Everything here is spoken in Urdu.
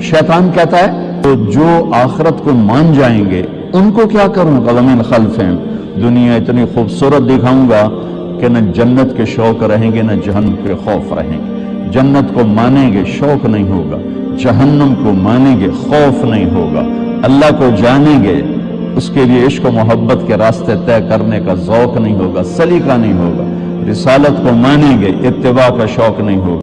شیطان کہتا ہے، تو جو آخرت کو مان جائیں گے، ان کو کیا کروں؟ قلم خلف ہیں دنیا اتنی خوبصورت دکھاؤں گا کہ نہ جنت کے شوق رہیں گے، نہ جہنم کے خوف رہیں گے۔ جنت کو مانیں گے شوق نہیں ہوگا، جہنم کو مانیں گے خوف نہیں ہوگا۔ اللہ کو جانیں گے، اس کے لیے عشق و محبت کے راستے طے کرنے کا ذوق نہیں ہوگا، سلیقہ نہیں ہوگا۔ رسالت کو مانیں گے، اتباع کا شوق نہیں ہوگا۔